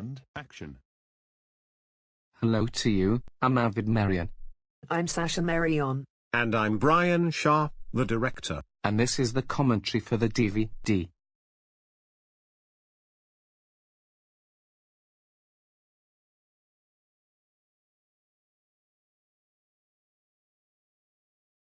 And action. Hello to you, I'm Avid Marion, I'm Sasha Marion. And I'm Brian Sharp, the director. and this is the commentary for the DVD.